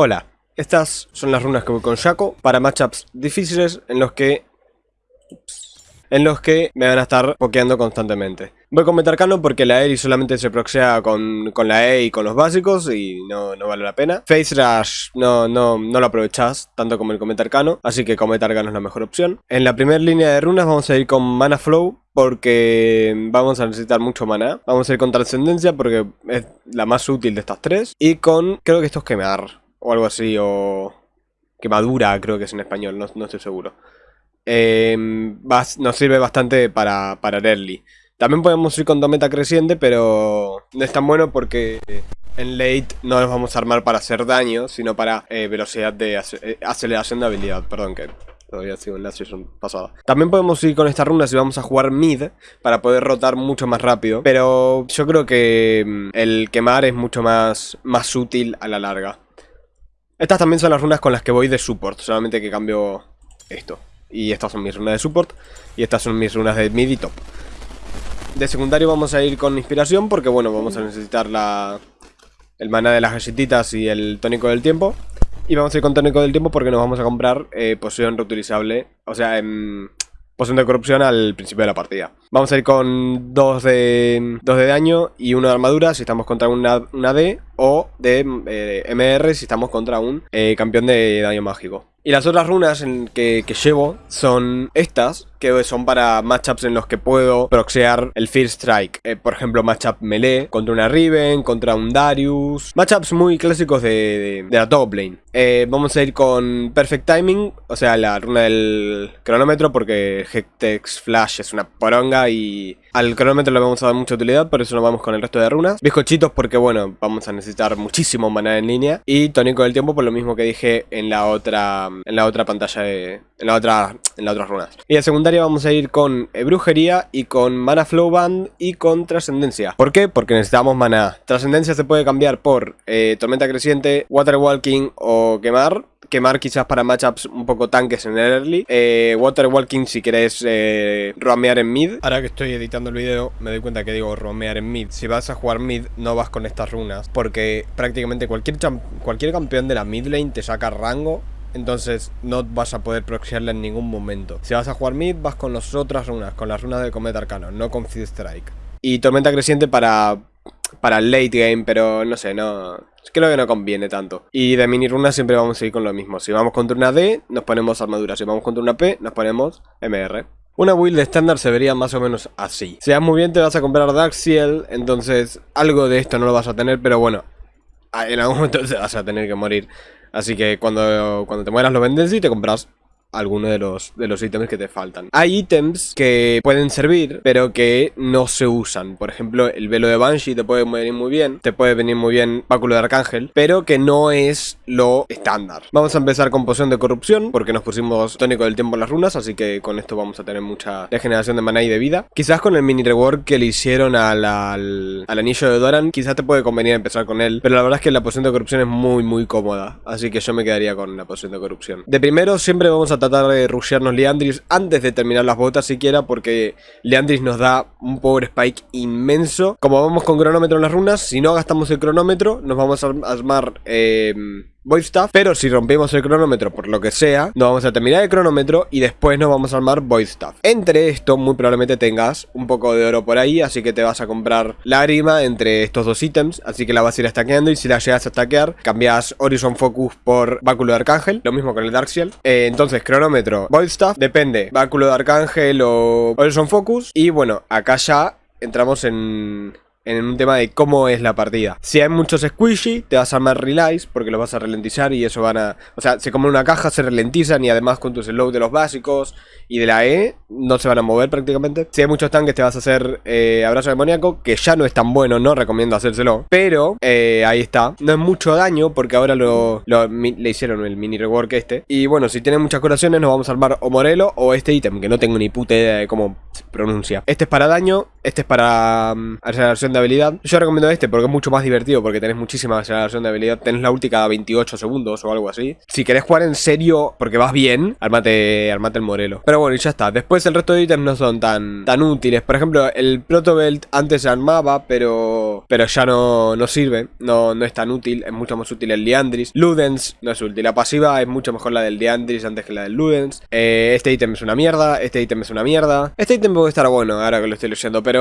Hola, estas son las runas que voy con Shaco para matchups difíciles en los que... En los que me van a estar pokeando constantemente. Voy con Metarcano porque la Eri solamente se proxea con, con, la E y con los básicos y no, no vale la pena. Face Rush no, no, no lo aprovechás tanto como el Cometarcano, así que Cometarcano es la mejor opción. En la primera línea de runas vamos a ir con Mana Flow porque vamos a necesitar mucho mana. Vamos a ir con Trascendencia porque es la más útil de estas tres. Y con, creo que esto es Quemar o algo así, o quemadura creo que es en español, no, estoy seguro. Em, nos sirve bastante para, para early. También podemos ir con Dometa Creciente, pero no es tan bueno porque en late no nos vamos a armar para hacer daño, sino para eh, velocidad de eh, aceleración de habilidad, perdón que todavía sigo en la sesión pasada. También podemos ir con estas runas y vamos a jugar mid para poder rotar mucho más rápido, pero yo creo que mm, el quemar es mucho más, más útil a la larga. Estas también son las runas con las que voy de support, solamente que cambio esto. Y estas son mis runas de support, y estas son mis runas de mid y top. De secundario vamos a ir con inspiración, porque bueno, vamos a necesitar la, el mana de las galletitas y el tónico del tiempo. Y vamos a ir con tónico del tiempo porque nos vamos a comprar eh, poción reutilizable, o sea, en poción de corrupción al principio de la partida. Vamos a ir con 2 de, dos de daño y 1 de armadura si estamos contra una, una D o de eh, MR si estamos contra un eh, campeón de daño mágico. Y las otras runas que, llevo son estas, que son para matchups en los que puedo proxear el Fear Strike. Eh, por ejemplo, matchup melee contra una Riven, contra un Darius. Matchups muy clásicos de, de, la top lane. vamos a ir con Perfect Timing, o sea, la runa del cronómetro, porque Hectex Flash es una poronga y al cronómetro le vamos a dar mucha utilidad, por eso nos vamos con el resto de runas. Bizcochitos porque, bueno, vamos a necesitar muchísimo mana en línea. Y tónico del tiempo por lo mismo que dije en la otra en la otra pantalla de... En la otra, en las otras runas. Y de secundaria vamos a ir con eh, brujería y con mana flow band y con trascendencia. ¿Por qué? Porque necesitamos mana. Trascendencia se puede cambiar por eh, tormenta creciente, water walking o quemar quemar quizás para matchups un poco tanques en el early. Eh, water walking si querés eh, roamear en mid. Ahora que estoy editando el video me doy cuenta que digo roamear en mid. Si vas a jugar mid no vas con estas runas. Porque prácticamente cualquier, cualquier campeón de la mid lane te saca rango entonces no vas a poder proxiarle en ningún momento. Si vas a jugar mid, vas con las otras runas, con las runas de Cometa Arcano, no con Feed Strike. Y Tormenta Creciente para, para el late game, pero no sé, no... Creo que no conviene tanto. Y de mini runas siempre vamos a ir con lo mismo. Si vamos contra una D, nos ponemos armadura. Si vamos contra una P, nos ponemos MR. Una build estándar se vería más o menos así. Si vas muy bien te vas a comprar Darkseal, entonces algo de esto no lo vas a tener, pero bueno, en algún momento te vas a tener que morir. Así que cuando, cuando te mueras lo vendes y te compras algunos de los, de los ítems que te faltan. Hay ítems que pueden servir, pero que no se usan. Por ejemplo, el velo de Banshee te puede venir muy bien, te puede venir muy bien báculo de Arcángel, pero que no es lo estándar. Vamos a empezar con poción de corrupción, porque nos pusimos tónico del tiempo en las runas, así que con esto vamos a tener mucha regeneración de maná y de vida. Quizás con el mini reward que le hicieron al, al, al anillo de Doran, quizás te puede convenir empezar con él, pero la verdad es que la poción de corrupción es muy muy cómoda, así que yo me quedaría con la poción de corrupción. De primero siempre vamos a tratar de rushearnos Leandris antes de terminar las botas siquiera porque Leandris nos da un power spike inmenso. Como vamos con cronómetro en las runas, si no gastamos el cronómetro nos vamos a armar... Eh, Void pero si rompemos el cronómetro por lo que sea, nos vamos a terminar el cronómetro y después nos vamos a armar Void Staff. Entre esto, muy probablemente tengas un poco de oro por ahí, así que te vas a comprar lágrima entre estos dos ítems, así que la vas a ir stackeando y si la llegas a stackear, cambias Horizon Focus por Báculo de Arcángel, lo mismo con el Darkseal. Eh, entonces, cronómetro, Void Staff, depende, Báculo de Arcángel o Horizon Focus, y bueno, acá ya entramos en en un tema de cómo es la partida. Si hay muchos squishy, te vas a armar relays porque los vas a ralentizar y eso van a... O sea, se comen una caja, se ralentizan y además con tu slow de los básicos y de la E no se van a mover prácticamente. Si hay muchos tanques te vas a hacer eh, abrazo demoníaco, que ya no es tan bueno, no recomiendo hacérselo. Pero eh, ahí está. No es mucho daño porque ahora lo, le hicieron el mini rework este. Y bueno, si tienen muchas curaciones nos vamos a armar o Morelo o este ítem, que no tengo ni puta idea de cómo se pronuncia. Este es para daño, este es para um, aceleración de de habilidad. Yo recomiendo este porque es mucho más divertido, porque tenés muchísima aceleración de habilidad. Tenés la ulti cada 28 segundos o algo así. Si querés jugar en serio, porque vas bien, armate, armate el Morelo. Pero bueno, y ya está. Después el resto de ítems no son tan, tan útiles. Por ejemplo, el Protobelt antes se armaba, pero, pero ya no, no sirve. No, no es tan útil. Es mucho más útil el Liandris. Ludens no es útil. La pasiva es mucho mejor la del Liandris antes que la del Ludens. Eh, este ítem es una mierda. Este ítem es una mierda. Este ítem puede estar bueno ahora que lo estoy leyendo. Pero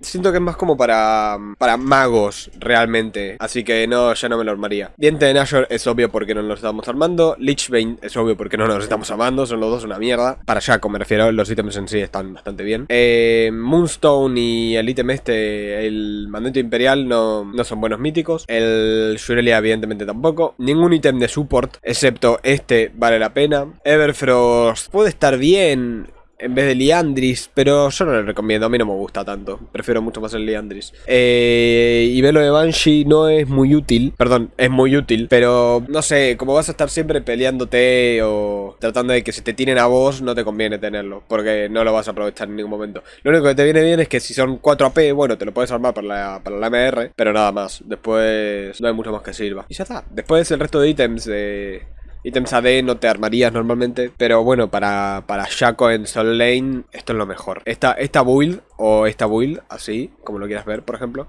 siento que es más como para, para magos realmente. Así que no, ya no me lo armaría. Diente de Nashor es obvio porque no nos estamos armando. Lichbane es obvio porque no nos estamos armando. Son los dos una mierda. Para Shaco me refiero. Los ítems en sí están bastante bien. Eh, Moonstone y el ítem este, el Mandante Imperial, no, no son buenos míticos. El Shurelia evidentemente tampoco. Ningún ítem de support, excepto este, vale la pena. Everfrost puede estar bien en vez de Liandris, pero yo no lo recomiendo, a mí no me gusta tanto, prefiero mucho más el Liandris. Eh, y Velo de Banshee no es muy útil, perdón, es muy útil, pero no sé, como vas a estar siempre peleándote o tratando de que se te tiren a vos, no te conviene tenerlo, porque no lo vas a aprovechar en ningún momento. Lo único que te viene bien es que si son 4 AP, bueno, te lo puedes armar para la, para la MR, pero nada más, después no hay mucho más que sirva. Y ya está, después el resto de ítems de Ítems AD no te armarías normalmente. Pero bueno, para, para Shaco en Soul Lane, esto es lo mejor. Esta, esta build, o esta build, así, como lo quieras ver, por ejemplo.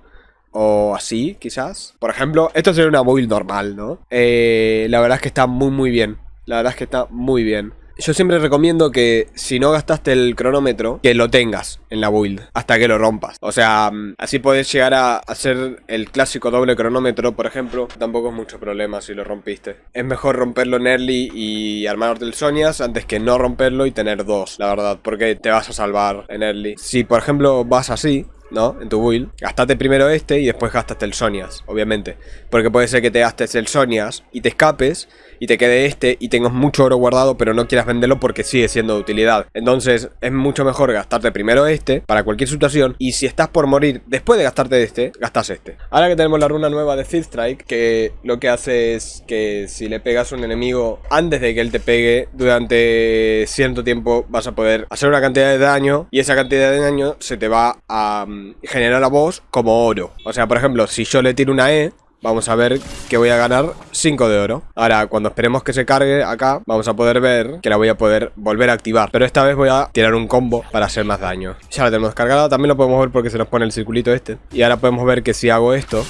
O así, quizás. Por ejemplo, esto sería una build normal, ¿no? Eh, la verdad es que está muy, muy bien. La verdad es que está muy bien. Yo siempre recomiendo que si no gastaste el cronómetro, que lo tengas en la build hasta que lo rompas. O sea, mm, así puedes llegar a hacer el clásico doble cronómetro, por ejemplo. Tampoco es mucho problema si lo rompiste. Es mejor romperlo en early y armar del Sonias antes que no romperlo y tener dos, la verdad. Porque te vas a salvar en early. Si por ejemplo vas así, ¿no? En tu build. Gastate primero este y después gastaste el Sonias, obviamente. Porque puede ser que te gastes el Sonias y te escapes y te quede este y tengas mucho oro guardado pero no quieras venderlo porque sigue siendo de utilidad. Entonces es mucho mejor gastarte primero este para cualquier situación y si estás por morir después de gastarte este, gastas este. Ahora que tenemos la runa nueva de Field Strike que lo que hace es que si le pegas a un enemigo antes de que él te pegue durante cierto tiempo vas a poder hacer una cantidad de daño y esa cantidad de daño se te va a mm, generar a vos como oro. O sea, por ejemplo, si yo le tiro una E Vamos a ver que voy a ganar 5 de oro. Ahora, cuando esperemos que se cargue acá Vamos a poder ver que la voy a poder volver a activar. Pero esta vez voy a tirar un combo para hacer más daño. Ya la tenemos cargada, también lo podemos ver porque se nos pone el circulito este. Y ahora podemos ver que si hago esto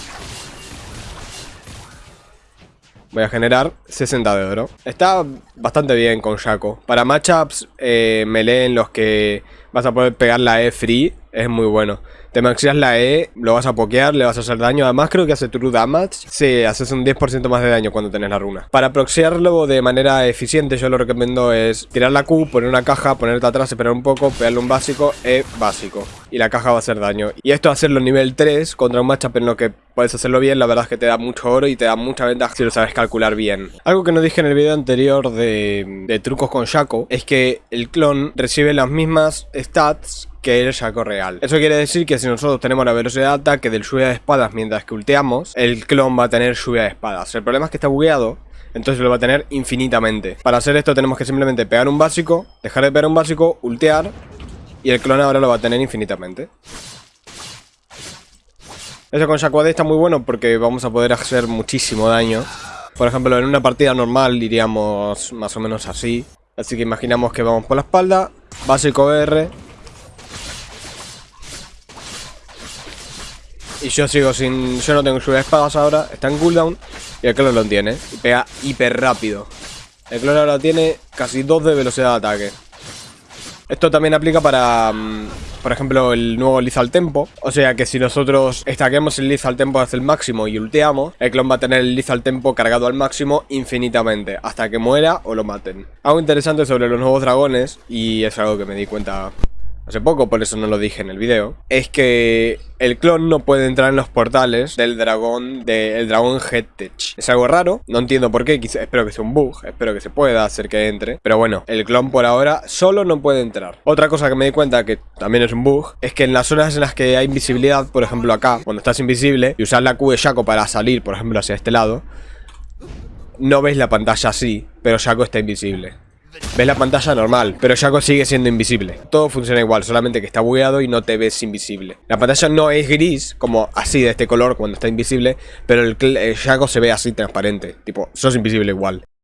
Voy a generar 60 de oro. Está bastante bien con Shaco Para matchups eh, melee en los que vas a poder pegar la E free Es muy bueno te maxías la E, lo vas a pokear, le vas a hacer daño. Además creo que hace true damage. Sí, haces un 10% más de daño cuando tenés la runa. Para proxiarlo de manera eficiente yo lo recomiendo es tirar la Q, poner una caja, ponerte atrás, esperar un poco, pegarle un básico, E básico. Y la caja va a hacer daño. Y esto hacerlo nivel 3 contra un matchup en lo que puedes hacerlo bien, la verdad es que te da mucho oro y te da mucha ventaja si lo sabes calcular bien. Algo que no dije en el video anterior de, de trucos con Shaco es que el clon recibe las mismas stats que el Shaco real. Eso quiere decir que si nosotros tenemos la velocidad de ataque del lluvia de espadas mientras que ulteamos, el clon va a tener lluvia de espadas. El problema es que está bugueado, entonces lo va a tener infinitamente. Para hacer esto tenemos que simplemente pegar un básico, dejar de pegar un básico, ultear, y el clon ahora lo va a tener infinitamente. Eso con Shaco AD está muy bueno porque vamos a poder hacer muchísimo daño. Por ejemplo, en una partida normal iríamos más o menos así. Así que imaginamos que vamos por la espalda, básico R, Y yo sigo sin... Yo no tengo de espadas ahora. Está en cooldown. Y el clon lo tiene. Y pega hiper rápido. El clon ahora tiene casi 2 de velocidad de ataque. Esto también aplica para, mm, por ejemplo, el nuevo Lethal Tempo. O sea que si nosotros estaquemos el Lethal Tempo hasta el máximo y ulteamos, el clon va a tener el Lethal Tempo cargado al máximo infinitamente, hasta que muera o lo maten. Algo interesante sobre los nuevos dragones, y es algo que me di cuenta hace poco, por eso no lo dije en el video, es que el clon no puede entrar en los portales del dragón, del dragón Headtech. Es algo raro, no entiendo por qué, espero que sea un bug, espero que se pueda hacer que entre. Pero bueno, el clon por ahora solo no puede entrar. Otra cosa que me di cuenta que también es un bug, es que en las zonas en las que hay invisibilidad, por ejemplo acá, cuando estás invisible, y usar la Q de Shaco para salir, por ejemplo, hacia este lado, no ves la pantalla así, pero Shaco está invisible. Ves la pantalla normal, pero Shaco sigue siendo invisible. Todo funciona igual, solamente que está bugueado y no te ves invisible. La pantalla no es gris, como así de este color cuando está invisible, pero el, Shaco se ve así transparente, tipo, sos invisible igual.